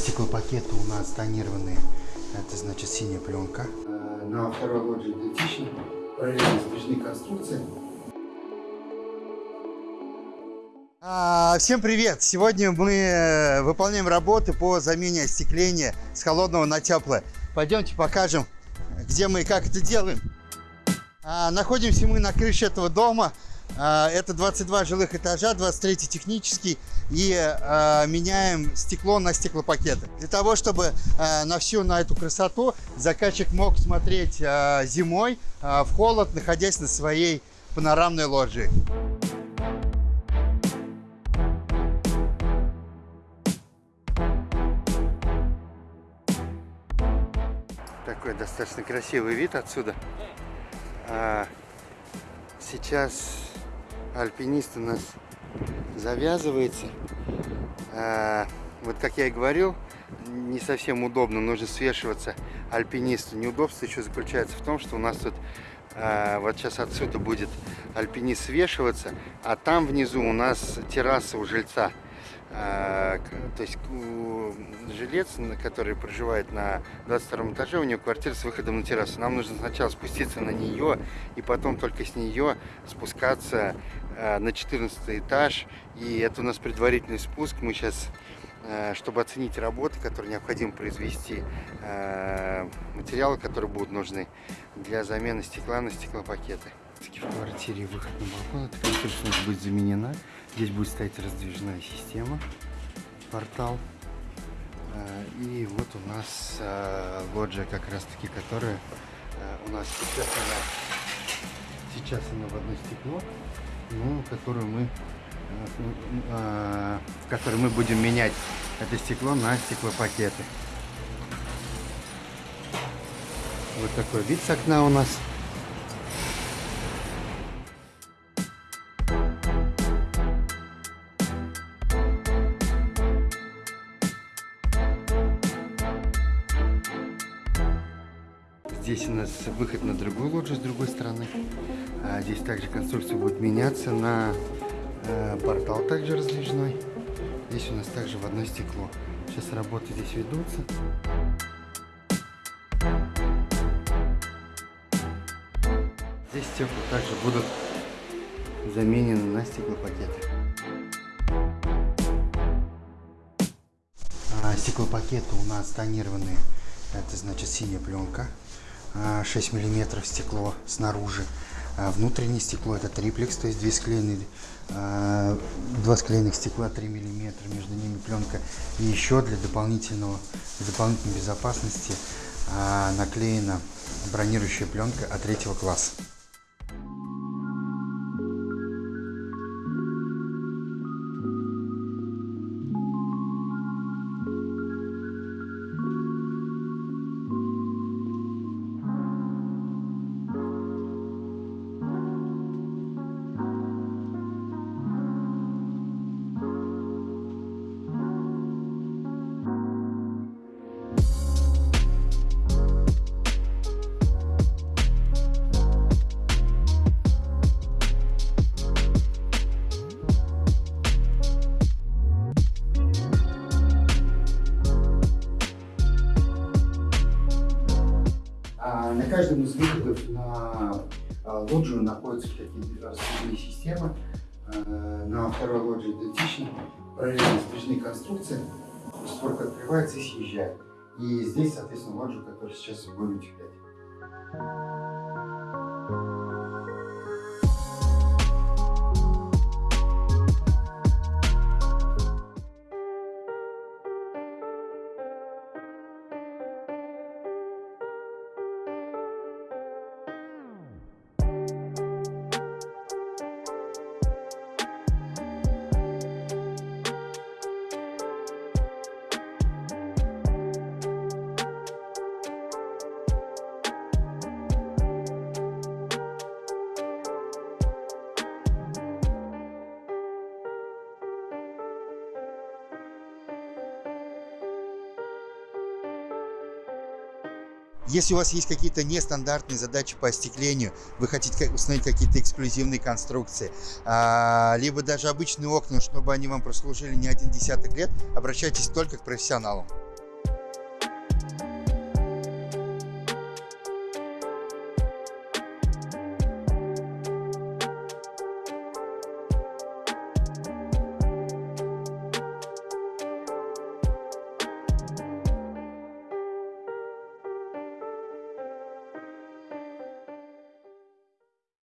Стеклопакеты у нас тонированные. Это значит синяя пленка. А, на второй лоджии идентично. Параллельно сплошные конструкции. А, всем привет! Сегодня мы э, выполняем работы по замене остекления с холодного на теплое. Пойдемте покажем, где мы и как это делаем. А, находимся мы на крыше этого дома. А, это 22 жилых этажа, 23 технический. И а, меняем стекло на стеклопакеты. Для того, чтобы а, на всю на эту красоту заказчик мог смотреть а, зимой а, в холод, находясь на своей панорамной лоджии. Такой достаточно красивый вид отсюда. Сейчас альпинист у нас завязывается. А, вот как я и говорил, не совсем удобно, нужно свешиваться альпинисту. Неудобство еще заключается в том, что у нас тут а, вот сейчас отсюда будет альпинист свешиваться, а там внизу у нас терраса у жильца. А, то есть жилец, который проживает на 22 этаже, у него квартира с выходом на террасу. Нам нужно сначала спуститься на нее, и потом только с нее спускаться а, на 14 этаж. И это у нас предварительный спуск. Мы сейчас, а, чтобы оценить работы, которые необходимо произвести, материалы, которые будут нужны для замены стекла на стеклопакеты. В квартире выход на балкон, эта конструкция быть заменена. Здесь будет стоять раздвижная система, портал. А, и вот у нас а, лоджия как раз таки, которая а, у нас сейчас она, сейчас она в одно стекло, ну, которую мы в которой мы будем менять это стекло на стеклопакеты. Вот такой вид с окна у нас. Здесь у нас выход на другую лоджию с другой стороны. А здесь также конструкция будет меняться на э, портал также раздвижной. Здесь у нас также в одно стекло. Сейчас работы здесь ведутся. Здесь стекла также будут заменены на стеклопакеты. А, стеклопакеты у нас тонированные. Это значит синяя пленка. 6 миллиметров стекло снаружи. А внутреннее стекло это триплекс, то есть две склеенные, а, два склеенных стекла 3 миллиметра, между ними пленка. И еще для дополнительного, дополнительной безопасности а, наклеена бронирующая пленка от третьего класса. Каждом из выходов на а, лоджию находятся такие распределенные системы. А, на второй лоджии идентично, параллельно спряжены конструкции. Створка открывается и съезжает. И здесь, соответственно, лоджию, которую сейчас будем утеплять. Если у вас есть какие-то нестандартные задачи по остеклению, вы хотите установить какие-то эксклюзивные конструкции, а, либо даже обычные окна, чтобы они вам прослужили не один десяток лет, обращайтесь только к профессионалам.